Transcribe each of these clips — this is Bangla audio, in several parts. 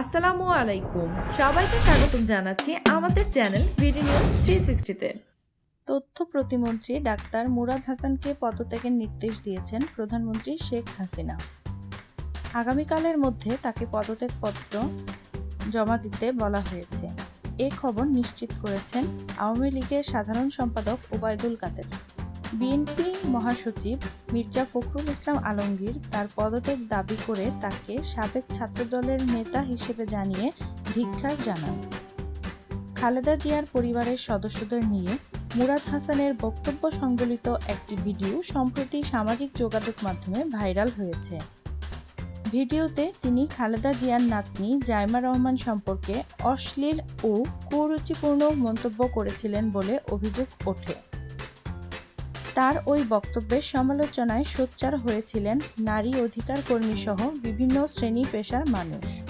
আসসালামু আলাইকুম। সবাইকে স্বাগতম জানাচ্ছি আমাদের চ্যানেল বিডি নিউজ থ্রি সিক্সটিতে তথ্য প্রতিমন্ত্রী ডাক্তার মুরাদ হাসানকে পদত্যাগের নির্দেশ দিয়েছেন প্রধানমন্ত্রী শেখ হাসিনা। আগামীকালের মধ্যে তাকে পদত্যাগপত্র জমা দিতে বলা হয়েছে। এ খবর নিশ্চিত করেছেন আওয়ামী লীগের সাধারণ সম্পাদক ওবায়দুল কাদের। বিএনপি মহাসচিব মির্জা ফখরুল ইসলাম আলমগীর তার পদত্যাগ দাবি করে তাকে সাবেক ছাত্রদলের নেতা হিসেবে জানিয়ে ধিক্কার জানান। খালেদা জিয়ার পরিবারের সদস্যদের নিয়ে মুরাদ হাসানের বক্তব্য সংবলিত একটি ভিডিও সম্প্রতি সামাজিক যোগাযোগ মাধ্যমে ভাইরাল হয়েছে। ভিডিওতে তিনি খালেদা জিয়ার নাতনি জাইমা রহমান সম্পর্কে অশ্লীল ও কুরুচিপূর্ণ মন্তব্য করেছিলেন বলে অভিযোগ ওঠে। তার ওই বক্তব্যের সমালোচনায় সোচ্চার হয়েছিলেন নারী অধিকার কর্মী সহ বিভিন্ন শ্রেণি পেশার মানুষ।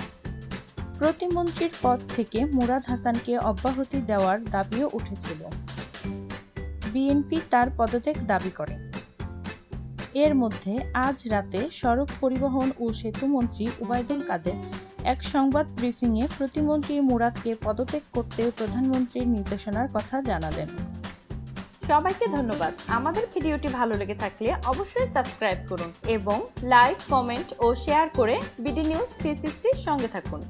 প্রতিমন্ত্রীর পদ থেকে মুরাদ হাসানকে অব্যাহতি দেওয়ার দাবিও উঠেছিল। বিএনপি তার পদত্যাগ দাবি করে। এর মধ্যে আজ রাতে সড়ক পরিবহন ও সেতু মন্ত্রী উবায়দুল কাদের এক সংবাদ ব্রিফিংয়ে প্রতিমন্ত্রী মুরাদকে পদত্যাগ করতে প্রধানমন্ত্রীর নির্দেশনার কথা জানালেন। সবাইকে ধন্যবাদ। আমাদের ভিডিওটি ভালো লেগে থাকলে অবশ্যই সাবস্ক্রাইব করুন এবং লাইক, কমেন্ট ও শেয়ার করে বিডি নিউজ থ্রি সঙ্গে থাকুন।